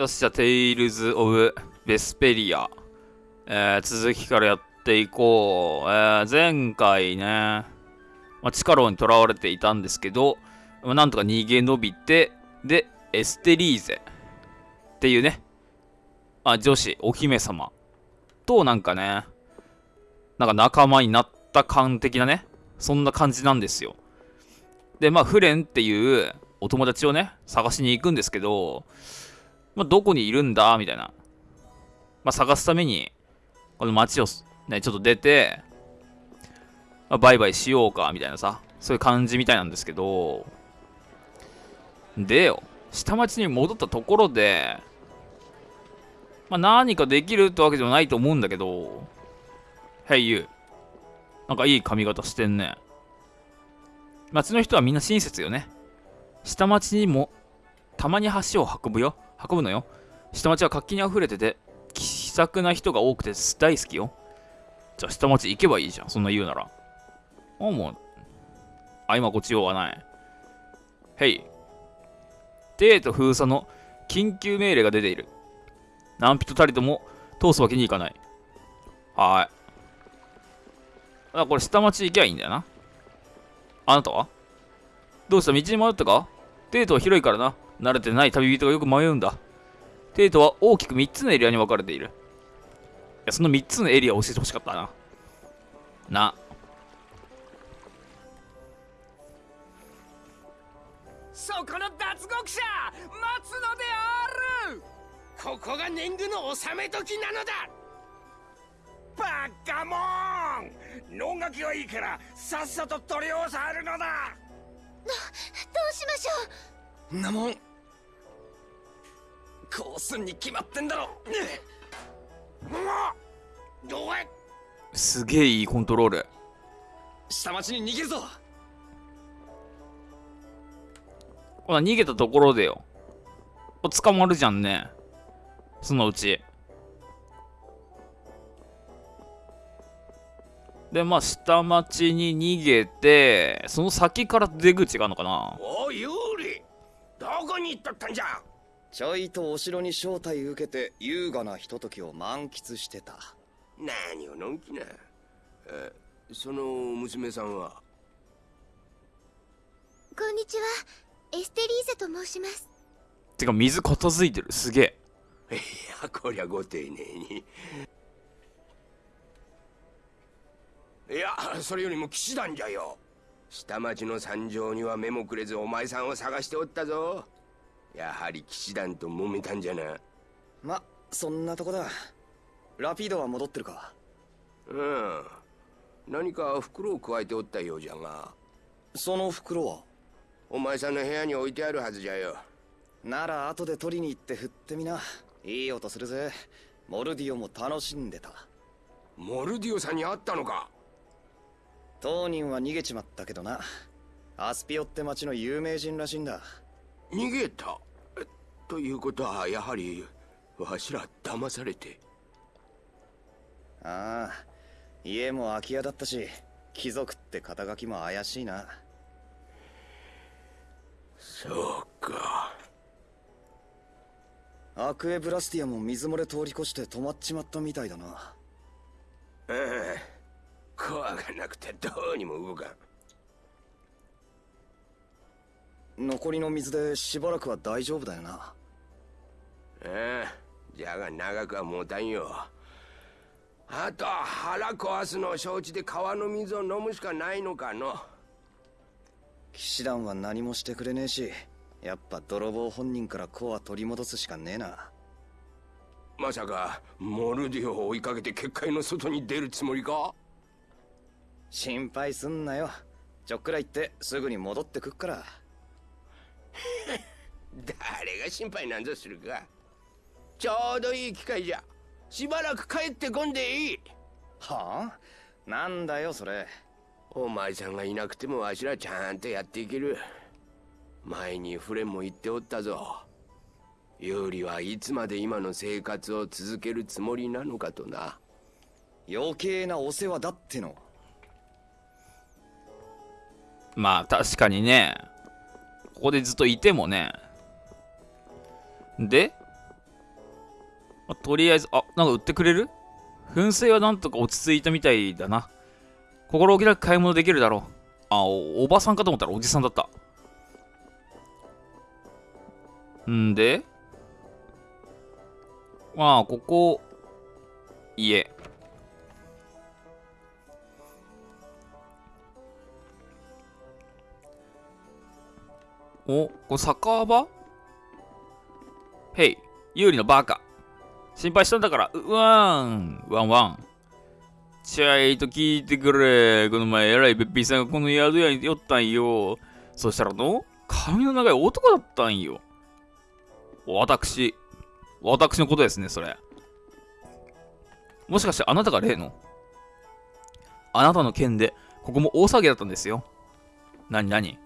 よし、じゃあ、 Tales of Vesperia。えー、続きからやっていこう。えー、前回ね、まあ、チカロに囚われていたんですけど、まあ、なんとか逃げ延びて、で、エステリーゼっていうね、あ、女子、お姫様となんかね、なんか仲間になった感的なね、そんな感じなんですよ。で、まあ、フレンっていうお友達をね、探しに行くんですけど、まあ、どこにいるんだみたいな。まあ、探すために、この街をね、ちょっと出て、まあ、バイバイしようか、みたいなさ、そういう感じみたいなんですけど、でよ、下町に戻ったところで、まあ、何かできるってわけでもないと思うんだけど、Hey you. なんかいい髪型してんね。町の人はみんな親切よね。下町にもたまに橋を運ぶよ。運ぶのよ。下町は活気に溢れてて、気さくな人が多くて大好きよ。じゃあ下町行けばいいじゃん。そんな言うなら。あ、もう。あ、今こっち用はない。へい。デート封鎖の緊急命令が出ている。何人たりとも通すわけにいかない。はーい。あ、これ下町行きゃいいんだよな。あなたは？どうした？道に迷ったか？デートは広いからな。慣れてない旅人がよく迷うんだ。デートは大きく3つのエリアに分かれている。いや、その3つのエリアを教えてほしかったな。な。そこの脱獄者待つのであるここが年貢の納め時なのだバカモン能書きはいいからさっさと取り押さえるのだどどうしましょうなもんこうすんに決まってんだろ。どえすげえいいコントロール。下町に逃げるぞ。ほら逃げたところでよ。捕まるじゃんね。そのうち。でまあ下町に逃げてその先から出口があるのかな。おいユーリどこに行っとったんじゃちょいとお城に招待受けて優雅なひとときを満喫してた。何をのんきな。えその娘さんは？こんにちは。エステリーゼと申します。てか水片付いてる。すげえ。いやこりゃご丁寧に。いやそれよりも騎士団じゃよ。下町の惨状には目もくれずお前さんを探しておったぞやはり騎士団と揉めたんじゃな。まそんなとこだ。ラピードは戻ってるか。うん。何か袋を加えておったようじゃが。その袋は？お前さんの部屋に置いてあるはずじゃよ。なら後で取りに行って振ってみな。いい音するぜ。モルディオも楽しんでた。モルディオさんに会ったのか。当人は逃げちまったけどな。アスピオって町の有名人らしいんだ逃げた。ということはやはりわしら騙されて。ああ家も空き家だったし貴族って肩書きも怪しいな。そうか。アクエブラスティアも水漏れ通り越して止まっちまったみたいだな。ああコアがなくてどうにも動かん残りの水でしばらくは大丈夫だよな。ああじゃが長くは持たんよ。あと腹壊すのを承知で川の水を飲むしかないのかの。騎士団は何もしてくれねえしやっぱ泥棒本人からコア取り戻すしかねえな。まさかモルディオを追いかけて結界の外に出るつもりか？心配すんなよ。ちょっくら行ってすぐに戻ってくっから誰が心配なんぞするか。ちょうどいい機会じゃ。しばらく帰ってこんでいい。はあ？なんだよそれ。お前さんがいなくてもわしらちゃんとやっていける。前にフレンも言っておったぞ。ユーリはいつまで今の生活を続けるつもりなのかとな。余計なお世話だってのまあ確かにねここでずっといてもねでまあとりあえず、あ、なんか売ってくれる？噴水はなんとか落ち着いたみたいだな。心置きなく買い物できるだろう。あお、おばさんかと思ったらおじさんだった。んで、まあ、ここ、家。お、これ酒場？へい、有利のバカ。心配したんだから、うわーん、ワンワン。ちゃいと聞いてくれ。この前、えらいべっぴーさんがこの宿屋に寄ったんよ。そしたらの、髪の長い男だったんよ。私、私のことですね、それ。もしかしてあなたが例の？あなたの件で、ここも大騒ぎだったんですよ。なになに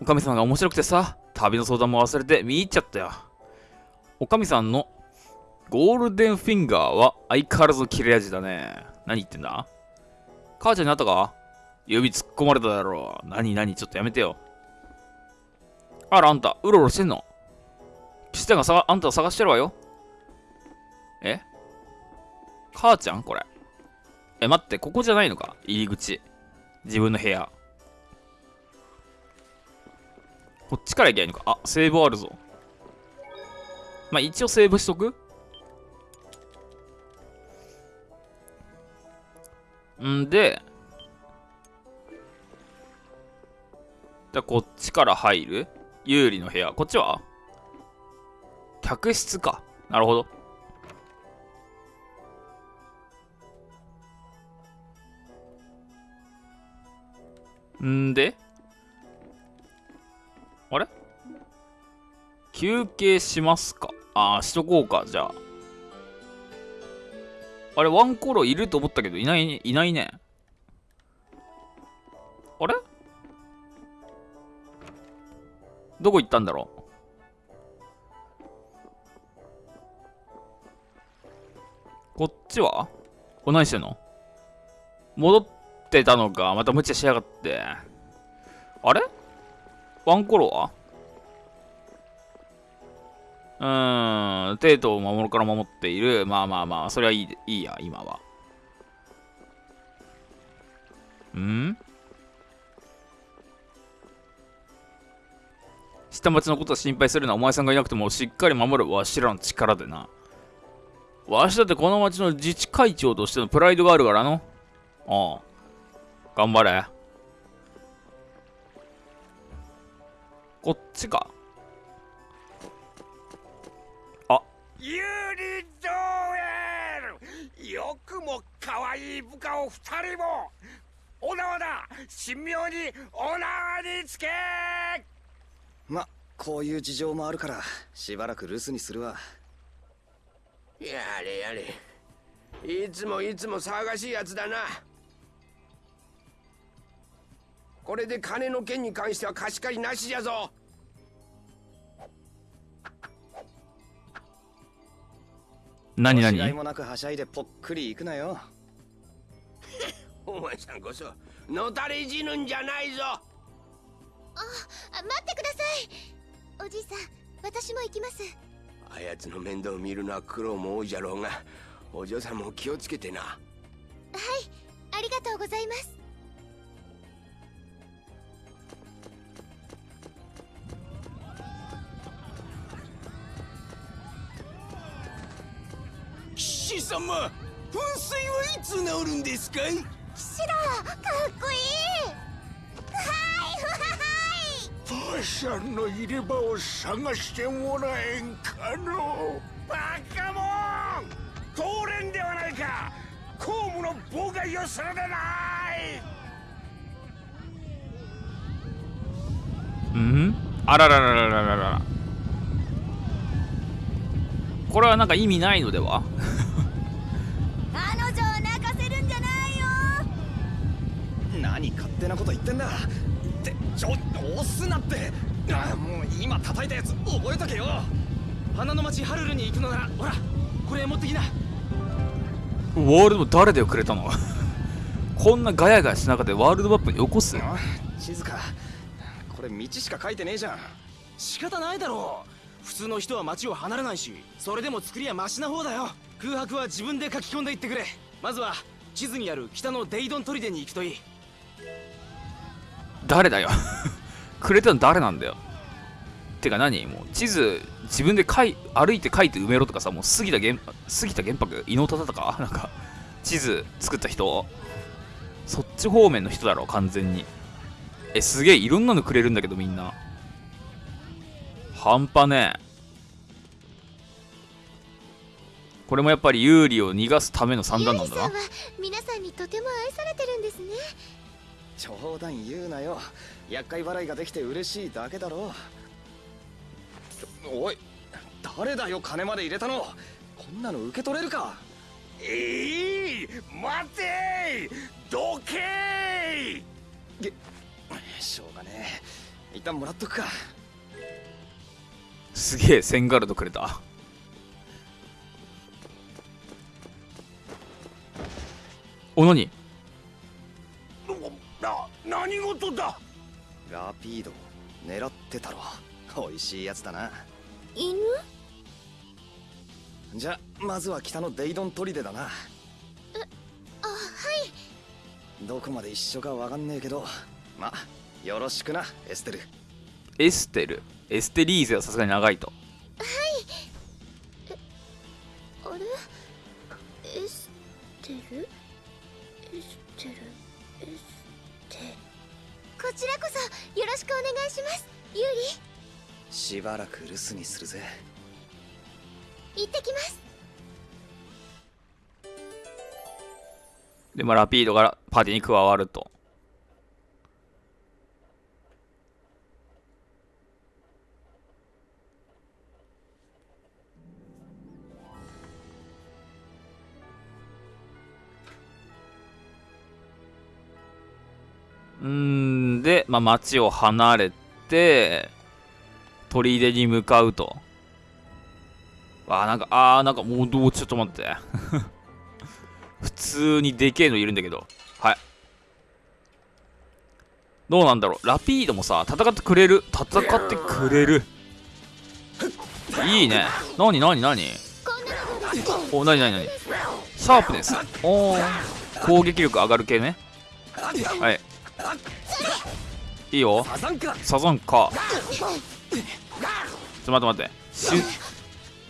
おかみさんが面白くてさ、旅の相談も忘れて見入っちゃったよ。おかみさんのゴールデンフィンガーは相変わらず切れ味だね。何言ってんだ？母ちゃんに会ったか？指突っ込まれただろう。何何ちょっとやめてよ。あら、あんた、うろうろしてんの？ピスタがさあんたを探してるわよ。え？母ちゃんこれ。え、待って、ここじゃないのか？入り口。自分の部屋。こっちから行けばいいのかあ、セーブあるぞ。まあ、一応セーブしとく？んで、じゃこっちから入る？有利の部屋。こっちは？客室か。なるほど。んで休憩しますか？ああ、しとこうか、じゃあ。あれ、ワンコロいると思ったけど、いない。いないね。あれ？どこ行ったんだろう？こっちは？お、何してんの？戻ってたのか。また無茶しやがって。あれ？ワンコロは？うん、テートを守るから守っている。まあまあまあ、それはいいいいや、今は。ん？下町のことを心配するのはお前さんがいなくてもしっかり守るわしらの力でな。わしだってこの町の自治会長としてのプライドがあるからの。ああ。頑張れ。こっちか。ユリドエル。よくも可愛い部下を二人も。お縄だ神妙にお縄につけ。まこういう事情もあるからしばらく留守にするわ。やれやれ。いつもいつも騒がしいやつだな。これで金の件に関しては貸し借りなしじゃぞ何何？違いもなくはしゃいでぽっくりいくなよ。お前さんこそのたれ死ぬんじゃないぞ。あ待ってください。おじいさん私も行きます。あやつの面倒を見るのは苦労も多いじゃろうが。お嬢さんも気をつけてな。はいありがとうございます騎士様噴水はいつ治るんですかい？騎士だかっこいいはいパーシャンの入れ歯を探してもらえんかのバカモン！通れんではないか。公務の妨害をするでない！うん？あらららららららこれはなんか意味ないのでは？彼女を泣かせるんじゃないよ何勝手なこと言ってんだってちょっと押すなって。あもう今叩いたやつ覚えとけよ。花の町ハルルに行くのならほらこれ持ってきな。ワールド誰でくれたの？こんなガヤガヤしながらワールドマップに起こす地図か。これ道しか書いてねえじゃん。仕方ないだろ。う普通の人は町を離れないしそれでも作りはマシな方だよ。空白は自分で書き込んでいってくれ。まずは地図にある北のデイドン砦に行くといい。誰だよ。くれたの誰なんだよ。てか何？もう地図自分で書い歩いて書いて埋めろとかさもう杉田玄杉田玄白伊能忠敬？かなんか地図作った人？そっち方面の人だろ完全に。えすげえいろんなのくれるんだけどみんな。半端ねえ。これもやっぱり有利を逃がすための算段なんだな。ユーリさんは皆さんにとても愛されてるんですね。冗談言うなよ。厄介払いができて嬉しいだけだろおい誰だよ金まで入れたの。こんなの受け取れるか。えい待てどけしょうがねえ。一旦もらっとくかすげえセンガルドくれた。お何？な何事だ？ラピード狙ってたろ。美味しいやつだな。犬？じゃまずは北のデイドン砦だな。あはい。どこまで一緒かわかんねえけど。まよろしくなエステル。エステル？エステリーゼはさすがに長いと。あれ？エステル？エステル？エステこちらこそよろしくお願いします。ユーしばらく留守にするぜ。リ行ってきます。でまあラピードがパーティーに加わるとで、まあ、町を離れて砦に向かうと。あなんかあーなんかもうどうちょっと待って。普通にでけえのいるんだけど。はい。どうなんだろう。ラピードもさ戦ってくれる？戦ってくれる？いいね。なになになにおなになになにシャープネスおー。攻撃力上がる系ね。はい。いいよ。サザンカサザンカちょっと待って待って。春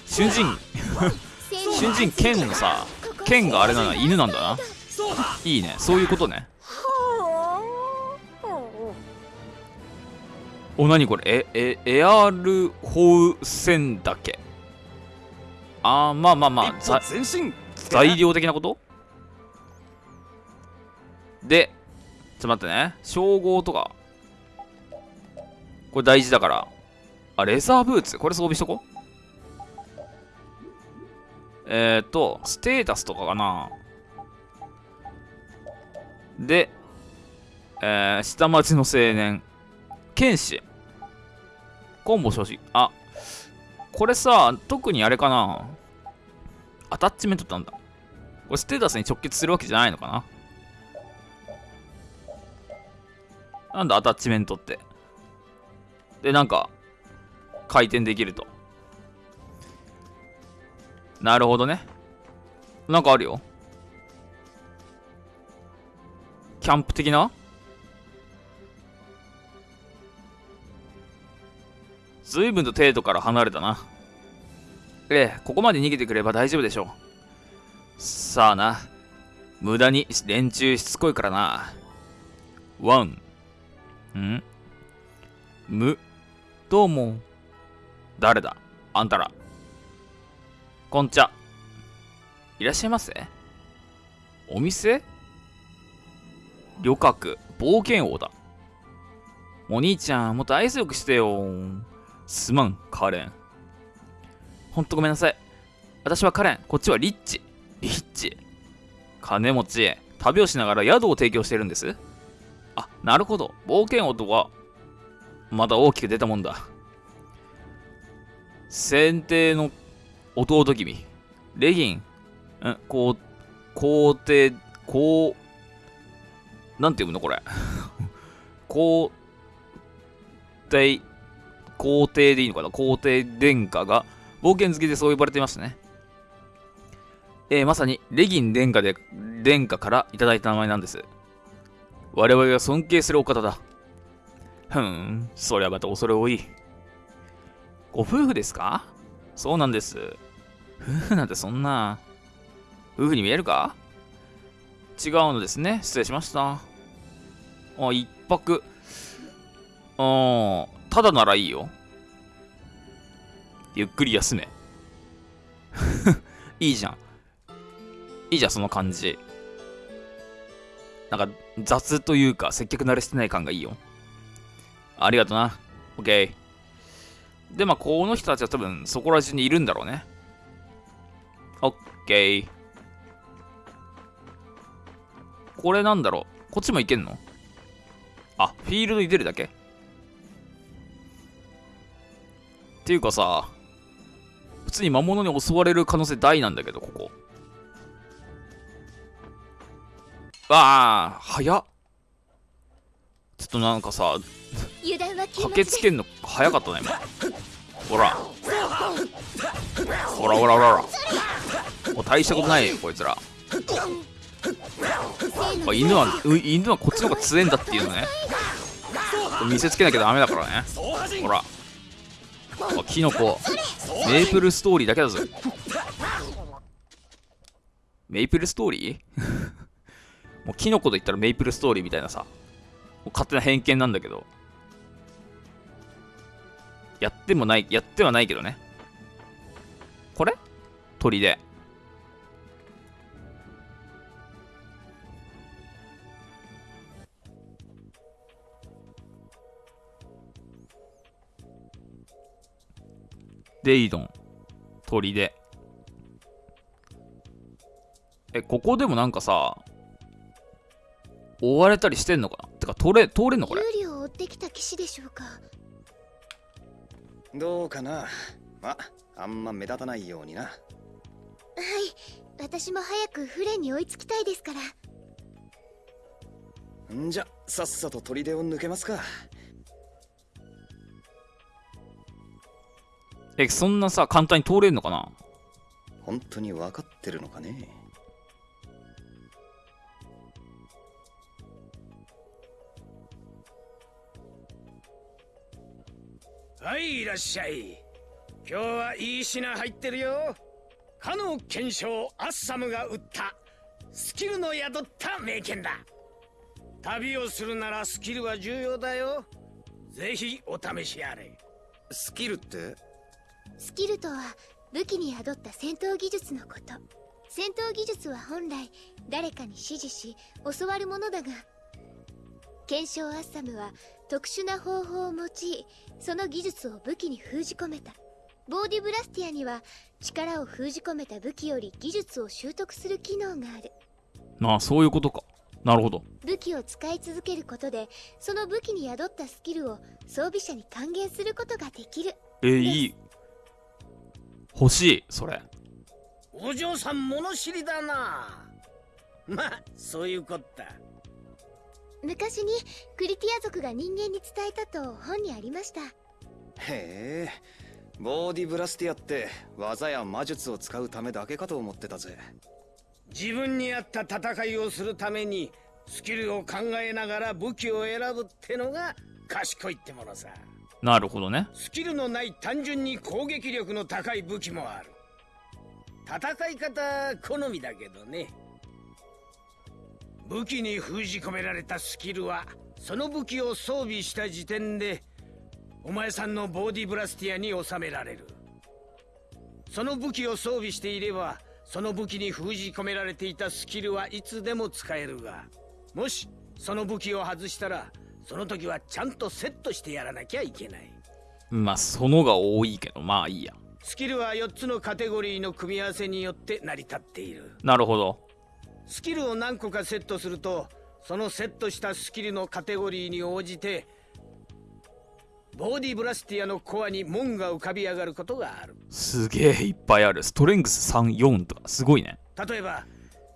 春人。春人剣のさ剣があれなの犬なんだな。いいね。そういうことね。おなにこれ？ええエアルホウセンだけ。あーまあまあまあ材料的なこと？でちょっと待ってね。称号とかこれ大事だから。あレザーブーツ？これ装備しとこ？うえっ、ー、とステータスとかかな。でえー、下町の青年。剣士。コンボ所持あこれさ特にあれかな。アタッチメントってなんだ？これステータスに直結するわけじゃないのかな。なんだアタッチメントって？でなんか回転できると。なるほどね。なんかあるよ。キャンプ的な？随分と程度から離れたな。ええここまで逃げてくれば大丈夫でしょう。さあな。無駄に連中しつこいからな。ワン。ん？むどうも誰だ？あんたら。こんちゃいらっしゃいませ。お店？旅客冒険王だ。お兄ちゃんもっと愛想よくしてよ。すまんカレン。ほんとごめんなさい。私はカレン。こっちはリッチ。リッチ。金持ち旅をしながら宿を提供してるんです。あなるほど。冒険王とはまだ大きく出たもんだ先帝の弟君レギンんこう皇帝こうなんて読むのこれ 皇帝皇帝でいいのかな？皇帝殿下が冒険好きでそう呼ばれていましたね。えー、まさにレギン殿下で殿下からいただいた名前なんです。我々が尊敬するお方だ。ふん、そりゃまた恐れ多い。ご夫婦ですか？そうなんです。夫婦なんてそんな。夫婦に見えるか？違うのですね。失礼しました。あ、一泊。あただならいいよ。ゆっくり休め。いいじゃん。いいじゃん、その感じ。なんか、雑というか、接客慣れしてない感がいいよ。ありがとな。オッケー。で、まあ、この人たちは多分、そこら中にいるんだろうね。オッケー。これなんだろうこっちも行けんの？あ、フィールドに出るだけっていうかさ、普通に魔物に襲われる可能性大なんだけど、ここ。わあ、早っ。ちょっとなんかさ、駆けつけんの早かったね、今。ほら。ほらほらほらほら。もう大したことないよ、こいつら。あ犬は犬はこっちの方が強えんだっていうのね見せつけなきゃダメだからねほらあキノコメープルストーリーだけだぞメイプルストーリー？もうキノコと言ったらメイプルストーリーみたいなさ勝手な偏見なんだけどやってもないやってはないけどねこれ？鳥でデイドン、砦。え、ここでもなんかさ、追われたりしてんのかな？てか、通れ、通れんのこれ？有利を追ってきた騎士でしょうか？どうかな？ま、あんま目立たないようにな。はい、私も早くフレンに追いつきたいですから。んじゃ、さっさと砦を抜けますか。え、そんなさ、簡単に通れるのかな？本当に分かってるのかね？はいいらっしゃい。今日はいい品入ってるよ。かの検証アッサムが売ったスキルの宿った名剣だ。旅をするならスキルは重要だよ。ぜひお試しあれ。スキルって？スキルとは武器に宿った戦闘技術のこと。戦闘技術は本来誰かに指示し教わるものだが。検証アッサムは特殊な方法を用いその技術を武器に封じ込めた。ボーディブラスティアには力を封じ込めた武器より技術を習得する機能がある。まあそういうことか。なるほど。武器を使い続けることでその武器に宿ったスキルを装備者に還元することができる。えいい。欲しいそれ。お嬢さん物知りだな。まあそういうこった昔にクリティア族が人間に伝えたと本にありました。へえ。ボーディブラスティアって技や魔術を使うためだけかと思ってたぜ。自分に合った戦いをするためにスキルを考えながら武器を選ぶってのが賢いってものさ。なるほどね。スキルのない単純に攻撃力の高い武器もある戦い方好みだけどね武器に封じ込められたスキルはその武器を装備した時点でお前さんのボディブラスティアに収められる。その武器を装備していればその武器に封じ込められていたスキルはいつでも使えるがもしその武器を外したらその時はちゃんとセットしてやらなきゃいけない。まあそのが多いけどまあいいや。スキルは4つのカテゴリーの組み合わせによって成り立っている。なるほどスキルを何個かセットするとそのセットしたスキルのカテゴリーに応じてボディブラスティアのコアに門が浮かび上がることがある。すげえいっぱいある。ストレングス34とかすごいね。例えば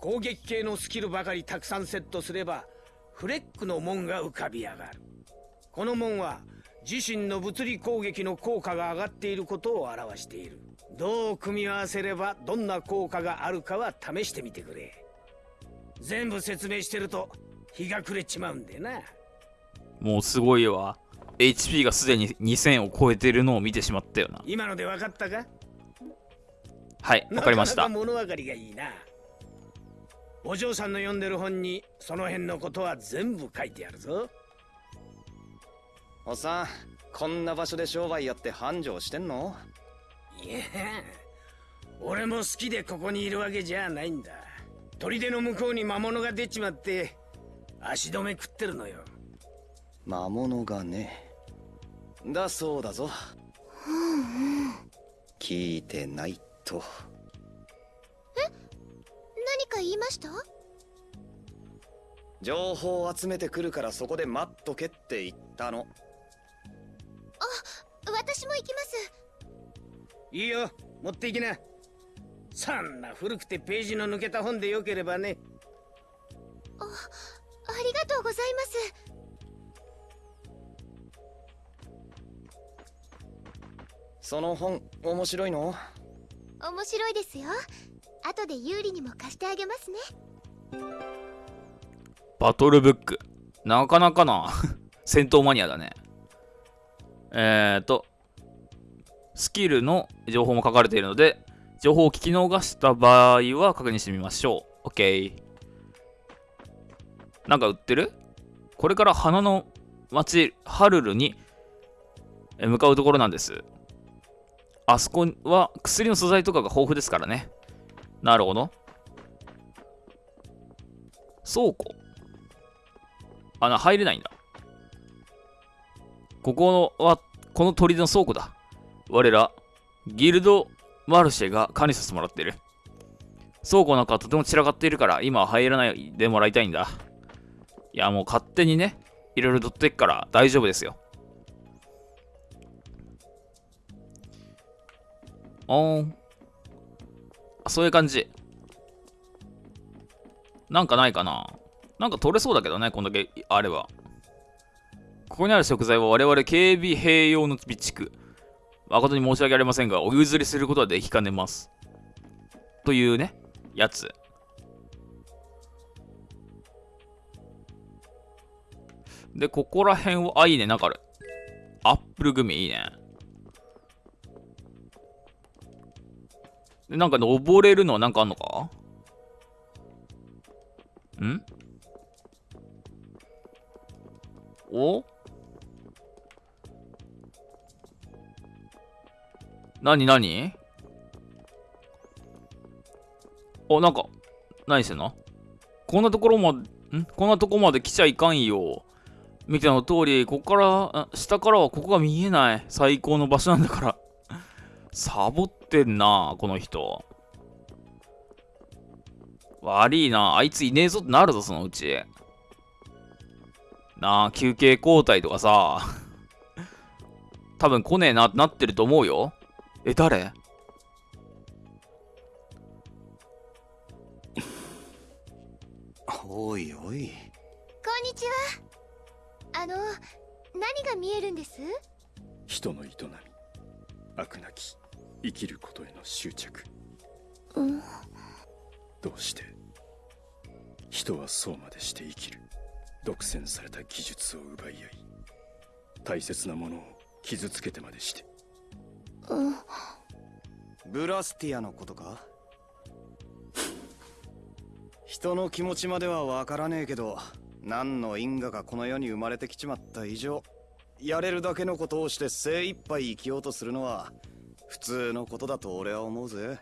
攻撃系のスキルばかりたくさんセットすればフレックの門が浮かび上がる。この門は自身の物理攻撃の効果が上がっていることを表している。どう組み合わせればどんな効果があるかは試してみてくれ全部説明してると日が暮れちまうんでな。もうすごいわ。HP がすでに2000を超えてるのを見てしまったよな。今ので分かったか？はいわかりました。なかなか物分かりがいいな。お嬢さんの読んでる本にその辺のことは全部書いてあるぞ。おっさんこんな場所で商売やって繁盛してんの？いや俺も好きでここにいるわけじゃないんだ砦の向こうに魔物が出ちまって足止め食ってるのよ。魔物がね。だそうだぞ。聞いてないと。何か言いました？情報を集めてくるからそこで待っとけって言ったの。私も行きます。いいよ。持っていきなそんな古くてページの抜けた本でよければね。ありがとうございます。その本面白いの？面白いですよ。後で有利にも貸してあげますね。バトルブック。なかなかな。戦闘マニアだね。えーとスキルの情報も書かれているので情報を聞き逃した場合は確認してみましょう。OK なんか売ってる？これから花の町ハルルに向かうところなんです。あそこは薬の素材とかが豊富ですからね。なるほど。倉庫。あな入れないんだ。ここはこの砦の倉庫だ。我らギルドマルシェが管理させてもらってる。倉庫なんかとても散らかっているから今は入らないでもらいたいんだ。いやもう勝手にねいろいろ取ってっから大丈夫ですよ。おーん。そういう感じ。なんかないかな。なんか取れそうだけどねこんだけあれば。ここにある食材は我々警備兵用の備蓄。誠に申し訳ありませんがお譲りすることはできかねます。というねやつ。でここら辺はあいいね。なんかある。アップルグミいいね。でなんか登れるのはなんかあんのか？ん？お？なになにお、なんか、何してんの？こんなところまで、ん？こんなとこまで来ちゃいかんよ。見ての通り、ここから、下からはここが見えない最高の場所なんだから。サボってんな、この人。悪いな、あいついねえぞってなるぞ、そのうち。なあ、休憩交代とかさ。多分来ねえなってなってると思うよ。え、誰？おいおい。こんにちは。あの何が見えるんです？人の営み。悪なき生きることへの執着。うん。どうして？人はそうまでして生きる。独占された技術を奪い合い。大切なものを傷つけてまでして。うんブラスティアのことか？人の気持ちまではわからねえけど何の因果がこの世に生まれてきちまった以上やれるだけのことをして精一杯生きようとするのは普通のことだと俺は思うぜ。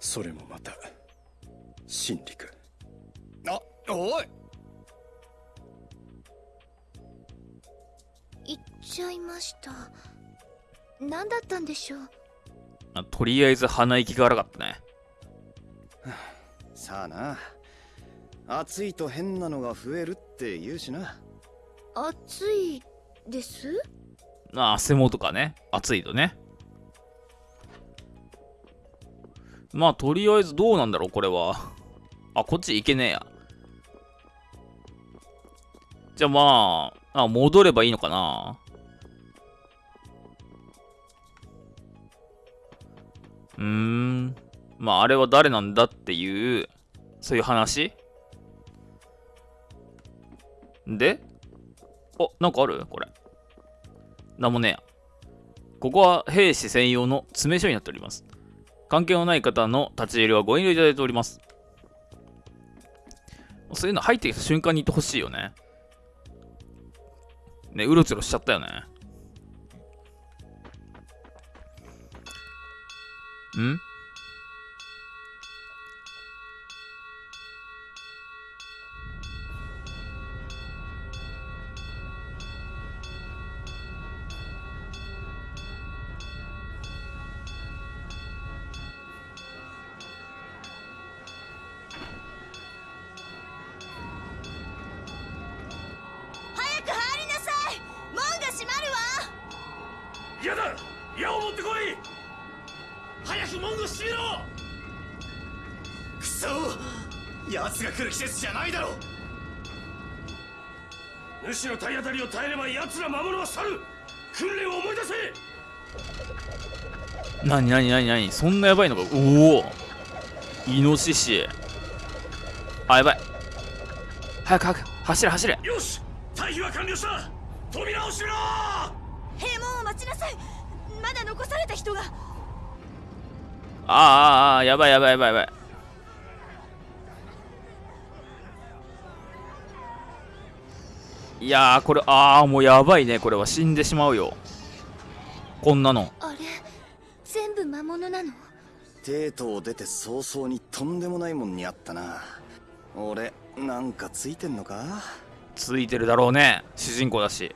それもまた真理か？あおい！行っちゃいました何だったんでしょう？あとりあえず鼻息が荒かったね。さあな暑いと変なのが増えるって言うしな暑いです？あ、汗もとかね。暑いとね。まあ、とりあえずどうなんだろう、これは。あ、こっち行けねえや。じゃあまあ、あ戻ればいいのかな。うーん。まあ、あれは誰なんだっていう、そういう話？で？あ、なんかある？これ。なんもねえや。ここは兵士専用の詰め所になっております。関係のない方の立ち入りはご遠慮いただいております。そういうの入ってきた瞬間に言ってほしいよね。ね、うろちょろしちゃったよね。んなになになになにそんなやばいのか？おお。イノシシ。あやばい。早く早く。走れ走れ。よし！退避は完了した！扉を閉めろ！閉門を待ちなさい！まだ残された人が。あーあーあー。やばいやばいやばいやばい。いやーこれああもうやばいねこれは。死んでしまうよ。こんなの。あれ？全部魔物なの？テートを出て早々にとんでもないもんにあったな。俺なんかついてんのか？ついてるだろうね。主人公だし。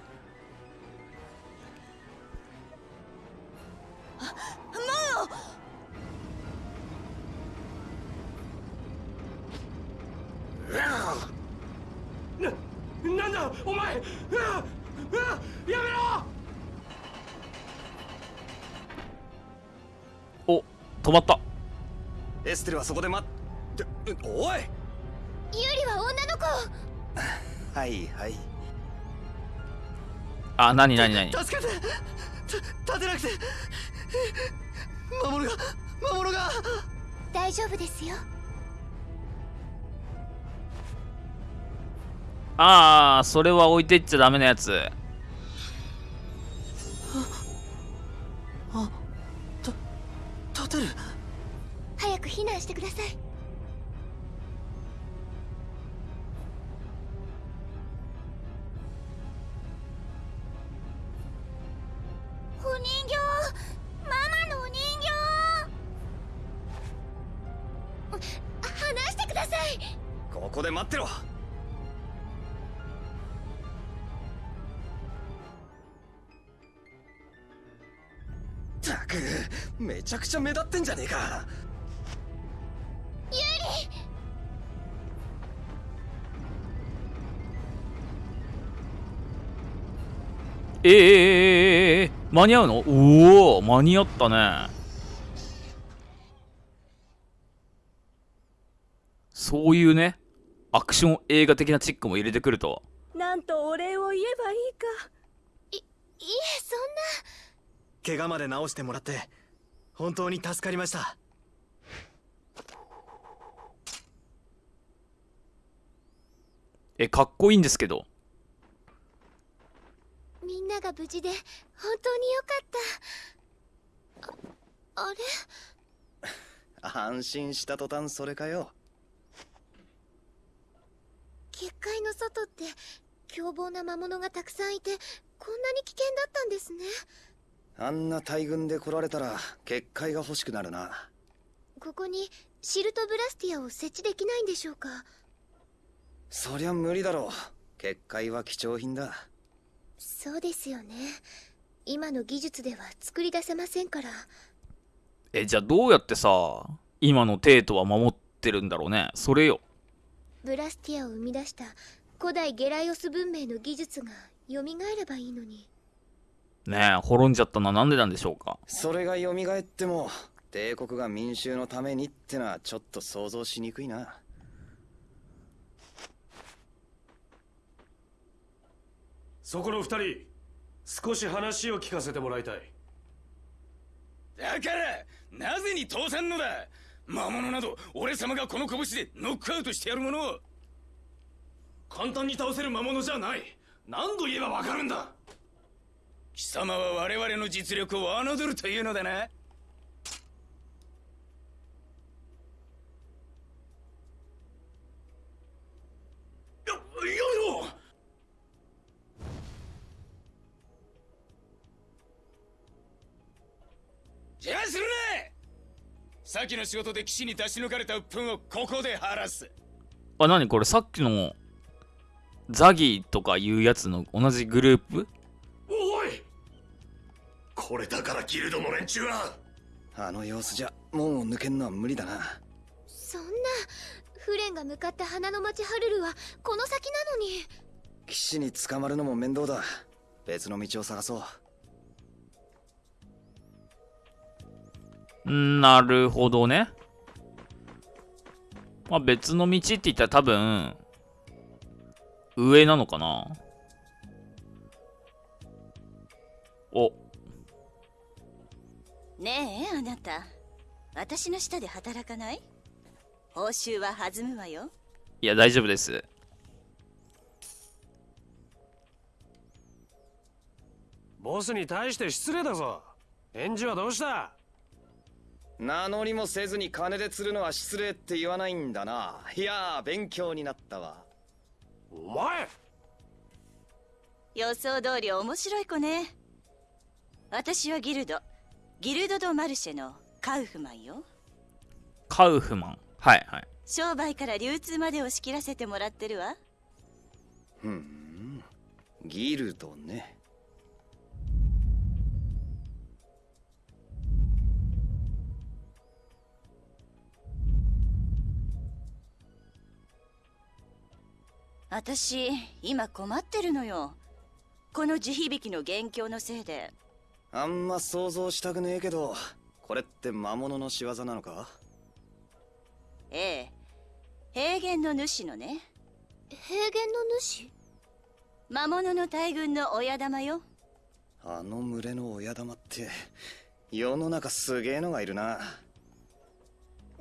ななんだお前うわうわやめろ止まった。エステルはそこで待っておい。ユリは女の子。はいはい。あなになになに助けて。た立てなくて。魔物が魔物が。大丈夫ですよ。ああそれは置いてっちゃダメなやつ立てる。早く避難してください。お人形。ママのお人形。離してください。ここで待ってろめちゃくちゃ目立ってんじゃねえか。えー、えー、えー、えー、間に合うの？おお間に合ったね。そういうねアクション映画的なチックも入れてくると。なんとお礼を言えばいいか。いいえそんな。怪我まで治してもらって本当に助かりました。えかっこいいんですけど。みんなが無事で本当によかった。ああれ？安心した途端それかよ。結界の外って凶暴な魔物がたくさんいてこんなに危険だったんですねあんな大群で来られたら結界が欲しくなるな。ここにシルトブラスティアを設置できないんでしょうか？そりゃ無理だろう。結界は貴重品だ。そうですよね。今の技術では作り出せませんから。えじゃあどうやってさ今のテートは守ってるんだろうね。それよ。ブラスティアを生み出した古代ゲライオス文明の技術が蘇ればいいのにねえ滅んじゃったのはなんでなんでしょうか？それが蘇っても帝国が民衆のためにってのはちょっと想像しにくいな。そこの二人少し話を聞かせてもらいたい。だからなぜに通さんのだ？魔物など俺様がこの拳でノックアウトしてやるものを。簡単に倒せる魔物じゃない。何度言えばわかるんだ？貴様は我々の実力を侮るというのだな。邪魔するな先の仕事で岸に出し抜かれた鬱憤をここで晴らす。あ、なにこれ？さっきのザギとかいうやつの同じグループ？これだからギルドの連中は。あの様子じゃ門を抜けんのは無理だな。そんなフレンが向かった花の町ハルルはこの先なのに。騎士に捕まるのも面倒だ。別の道を探そう。なるほどね。まあ別の道って言ったら多分、上なのかな。お、ねえあなた。私の下で働かない？報酬は弾むわよ。いや大丈夫です。ボスに対して失礼だぞ。返事はどうした？名乗りもせずに金で釣るのは失礼って言わないんだな。いやー勉強になったわ。お前！予想通り面白い子ね。私はギルドギルド・ド・マルシェのカウフマンよ。カウフマン。はいはい。商売から流通までを仕切らせてもらってるわ。ふん。ギルドね。私今困ってるのよ。この地響きの元凶のせいであんま想像したくねえけどこれって魔物の仕業なのか？ええ。平原の主のね。平原の主？魔物の大群の親玉よ。あの群れの親玉って世の中すげえのがいるな。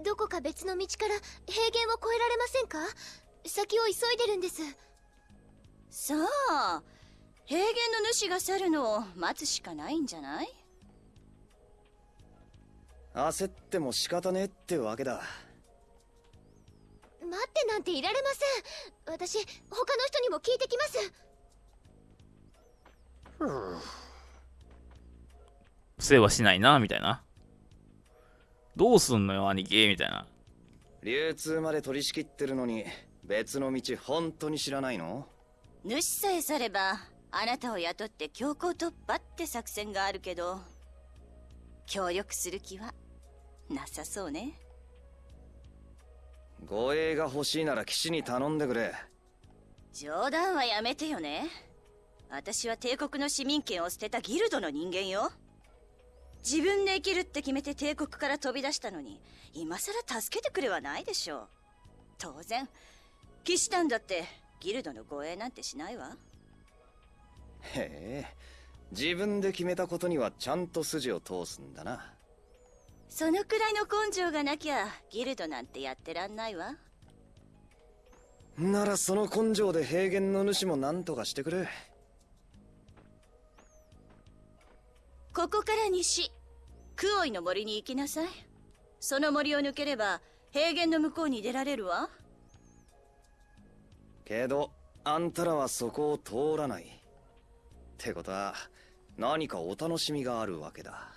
どこか別の道から平原を越えられませんか？先を急いでるんです。さあ平原の主が去るのを待つしかないんじゃない？焦っても仕方ねえってわけだ。待ってなんていられません。私他の人にも聞いてきます。世話しないな、みたいな。どうすんのよ、兄貴、みたいな。流通まで取り仕切ってるのに別の道本当に知らないの？主さえ去ればあなたを雇って強行突破って作戦があるけど協力する気はなさそうね。護衛が欲しいなら騎士に頼んでくれ。冗談はやめてよね。私は帝国の市民権を捨てたギルドの人間よ。自分で生きるって決めて帝国から飛び出したのに今さら助けてくれはないでしょう。当然騎士団だってギルドの護衛なんてしないわへえ。自分で決めたことにはちゃんと筋を通すんだな。そのくらいの根性がなきゃギルドなんてやってらんないわ。ならその根性で平原の主も何とかしてくれ。ここから西クオイの森に行きなさい。その森を抜ければ平原の向こうに出られるわ。けどあんたらはそこを通らないってことは何かお楽しみがあるわけだ。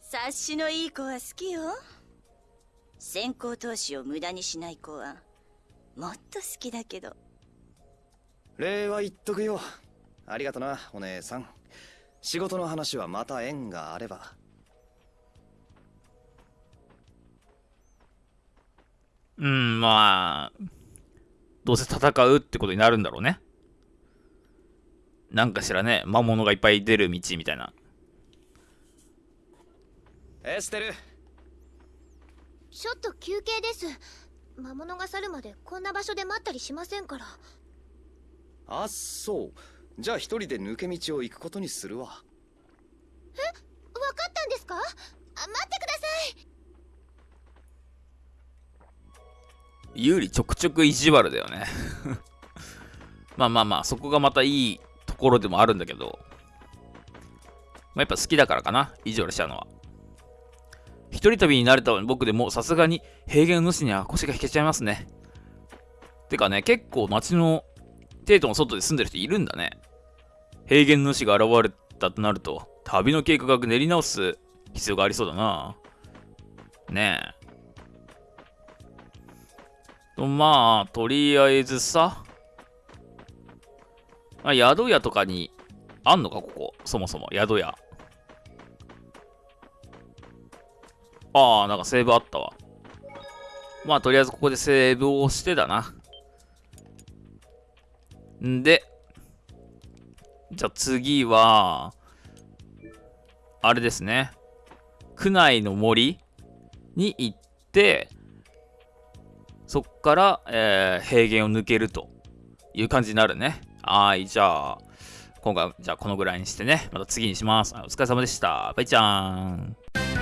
察しのいい子は好きよ。先行投資を無駄にしない子はもっと好きだけど。礼は言っとくよ。ありがとなお姉さん。仕事の話はまた縁があれば。うん、まあ、どうせ戦うってことになるんだろうね。なんかしらね、魔物がいっぱい出る道みたいな。エステルちょっと休憩です。魔物が去るまでこんな場所で待ったりしませんから。あっそう。じゃあ一人で抜け道を行くことにするわ。え？わかったんですか？あ待ってください有利ちょくちょく意地悪だよね まあまあまあそこがまたいいころでもあるんだけど、まあ、やっぱ好きだからかな、意地悪しちゃうのは。一人旅になれた僕でもさすがに平原主には腰が引けちゃいますね。てかね、結構街のテートの外で住んでる人いるんだね。平原主が現れたとなると、旅の計画練り直す必要がありそうだな。ねえ。と、まあ、とりあえずさ、あ宿屋とかにあんのか、ここ？そもそも、宿屋。ああ、なんかセーブあったわ。まあ、とりあえずここでセーブをしてだな。んで、じゃあ次は、あれですね。区内の森に行って、そっから、えー、平原を抜けるという感じになるね。はい、じゃあ、今回じゃあこのぐらいにしてね、また次にします。お疲れ様でした。バイちゃーん。